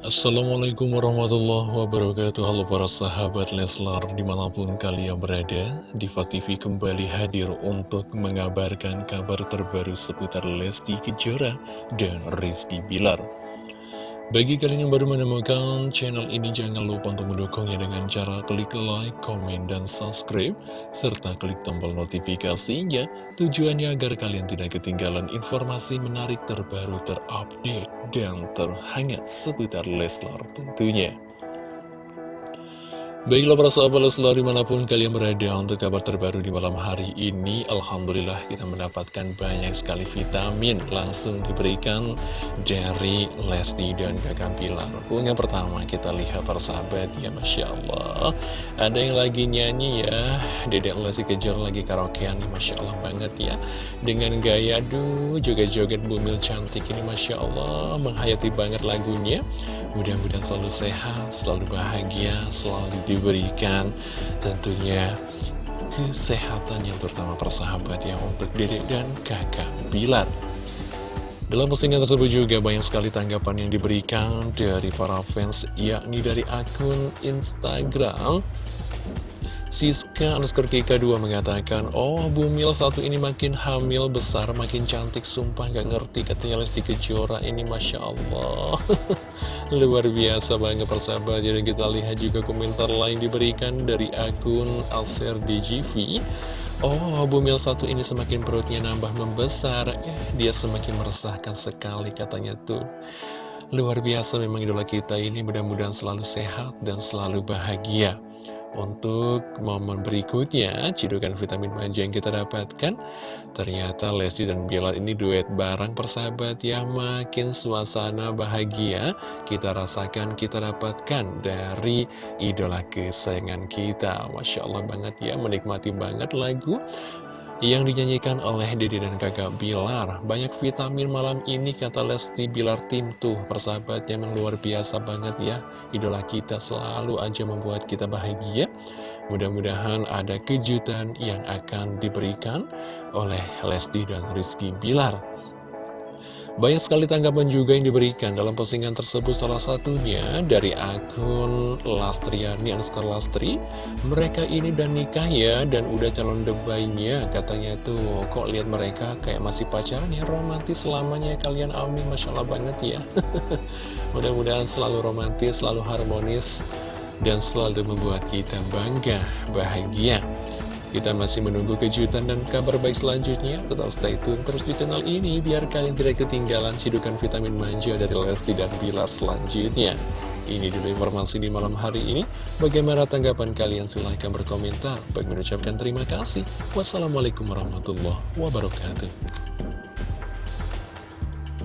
Assalamualaikum warahmatullahi wabarakatuh. Halo para sahabat Leslar Di mana pun kalian berada Diva TV kembali hadir untuk mengabarkan kabar terbaru seputar Lesti Kejora dan Rizky Bilar bagi kalian yang baru menemukan channel ini, jangan lupa untuk mendukungnya dengan cara klik like, komen, dan subscribe, serta klik tombol notifikasinya, tujuannya agar kalian tidak ketinggalan informasi menarik terbaru, terupdate, dan terhangat seputar Leslar tentunya. Baiklah para sahabat Leslar di mana pun kalian berada untuk kabar terbaru di malam hari ini Alhamdulillah kita mendapatkan banyak sekali vitamin langsung diberikan dari Lesti dan kakak Pilar Yang pertama kita lihat para sahabat ya Masya Allah. Ada yang lagi nyanyi ya. Dedek Lesti kejar lagi karaokean Masya Allah banget ya. Dengan gaya aduh joget-joget bumil cantik ini Masya Allah. Menghayati banget lagunya. Mudah-mudahan selalu sehat, selalu bahagia, selalu diberikan tentunya kesehatan yang pertama persahabat yang untuk dedek dan kakak Bilar. Dalam postingan tersebut juga banyak sekali tanggapan yang diberikan dari para fans, yakni dari akun Instagram Siska underscore Kika2 mengatakan, Oh, Bumil satu ini makin hamil besar, makin cantik, sumpah gak ngerti. Katanya Lesti Kejora ini Masya Allah. Luar biasa banget persahabat. Jadi kita lihat juga komentar lain diberikan dari akun Alser DGV. Oh, Bumil satu ini semakin perutnya nambah membesar. Ya, dia semakin meresahkan sekali katanya tuh. Luar biasa memang idola kita ini mudah-mudahan selalu sehat dan selalu bahagia. Untuk momen berikutnya, cidukan vitamin manja yang kita dapatkan, ternyata Lesti dan Bilar ini duet bareng persahabat ya, makin suasana bahagia kita rasakan, kita dapatkan dari idola kesayangan kita. Masya Allah banget ya, menikmati banget lagu yang dinyanyikan oleh Dede dan kakak Bilar. Banyak vitamin malam ini kata Lesti Bilar tim tuh persahabatnya memang luar biasa banget ya. Idola kita selalu aja membuat kita bahagia. Mudah-mudahan ada kejutan yang akan diberikan oleh Lesti dan Rizky Bilar. Banyak sekali tanggapan juga yang diberikan dalam postingan tersebut. Salah satunya dari akun Lastriani Anskar Lastri. Mereka ini dan nikah ya dan udah calon debaynya katanya tuh kok lihat mereka kayak masih pacaran ya? Romantis selamanya kalian amin. Masya Allah banget ya. Mudah-mudahan selalu romantis selalu harmonis dan selalu membuat kita bangga bahagia kita masih menunggu kejutan dan kabar baik selanjutnya. Tetap stay tune terus di channel ini biar kalian tidak ketinggalan cidukan vitamin manja dari Lesti dan Bilar selanjutnya. Ini dulu informasi di malam hari ini. Bagaimana tanggapan kalian? Silahkan berkomentar. Bagi mengucapkan terima kasih. Wassalamualaikum warahmatullahi wabarakatuh.